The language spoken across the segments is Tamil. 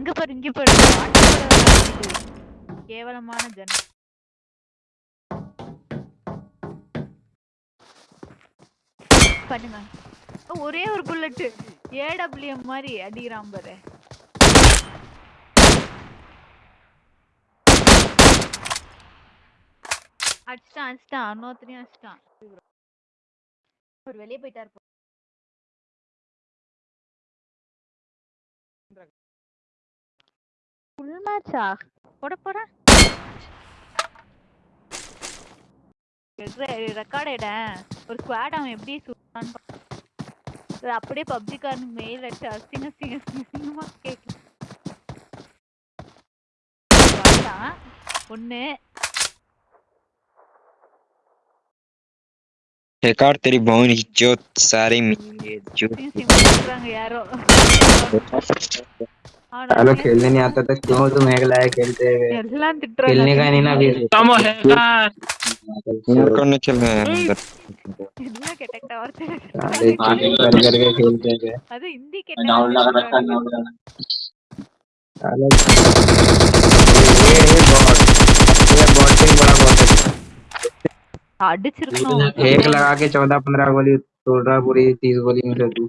இங்க பாரு இங்க பாரு. கேவலமான ஜனம் பண்ணுங்க. ஒரே ஒரு புல்லட் ஏடபிள்யூஎம் மாதிரி அடிக்கிறான் பாரு. அடிச்சிட்டான் அடிச்சிட்டான். இன்னொருத்தனையும் அடிச்சிட்டான். ஒரு வெளியே போயிட்டா இருப்போம் ஃபுல் மேட்சா போட போறேன் ரெக்கார்ட் ஆயிடேன் ஒரு ஸ்குவாட் அவன் எப்படி சுட்டான்னு பா- அது அப்படியே பப்ஜிக்காரனுக்கு மெயில் அடிச்சு அசிங்க அசிங்க அசிங்க அசிங்கமா கேட்கு ஒண்ணு बेकार तेरी बहन की जोत सारे मिलेंगे जोत சிங்க चलो खेलने नहीं आता था क्यों तुम हेगला है खेलते हुए खेलने का नहीं ना भी तमो हेगला और कौन खेल रहे हैं हेगला इतना कैटेक्ट और अरे पानी कर कर के खेलते हैं। अरे हिंदी के डाउन लगा रखा डाउन लगा ये बॉट ये बॉटिंग बड़ा बॉट है। अडिच एक लगा के 14 15 गोली तोड़ रहा पूरी 30 गोली मिले तू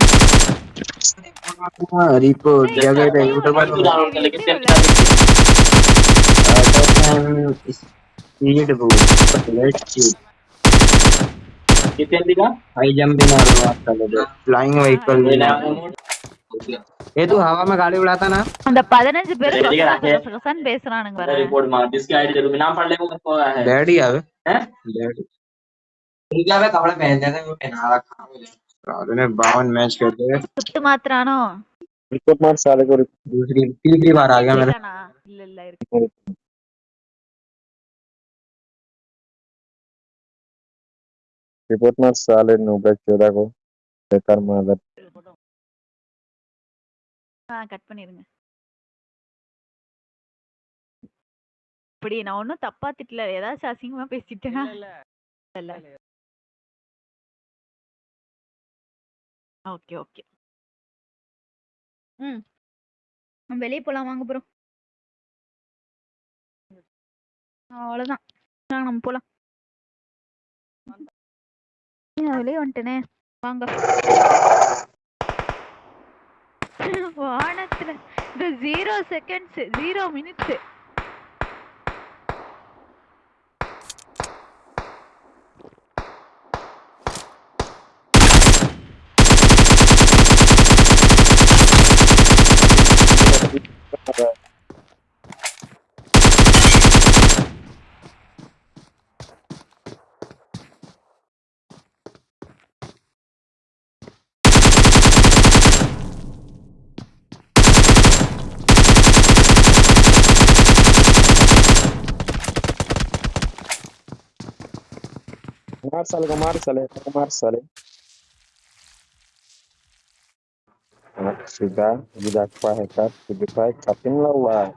रिपोर्ट जगह पे यूट्यूबर डाउनलोड कर लेकिन स्पीड बूस्ट लेट्स सी कितने दिखा हाई जंपिंग और बात कर ले फ्लाइंग व्हीकल ये तू हवा में गाड़ी उड़ाता ना அந்த பதினஞ்சு பேர் ரெடி கச கராக்கே. கச கசன்னு பேசுறானுங்க பாரு रिपोर्ट मार इसकी आईडी जरूर नाम पढ़ ले वो उसको है डैडी आवे हैं? डैडी उनका वे कपड़े पहन जाते हैं वो पहना रखा साले ने 52 मैच खेले சுட்டு மாத்திரானோ रिपोर्ट मार साले को दूसरी तीसरी बार आ गया मेरा இல்லைதானா? இல்ல இல்ல இருக்கு रिपोर्ट मार साले नूबे चौदह को बेकार मादर ஆ கட் பண்ணிருங்க இப்படி நான் ஒன்னும் தப்பா திட்டல ஏதாச்சும் அசிங்கமா பேசிட்டேனா இல்ல ஓகே ஓகே. ம். நம்ம வெளியே போலாம் வாங்க ப்ரோ அவ்வளவுதான். வாங்க நம்ம போலாம். வெளியே வந்துட்டேனே. வாங்க. வானத்துல இந்த zero seconds zero minutes Márchale, márchale, márchale. Sudah, sudah sudah, sudah, sudah baik, kapin lelah.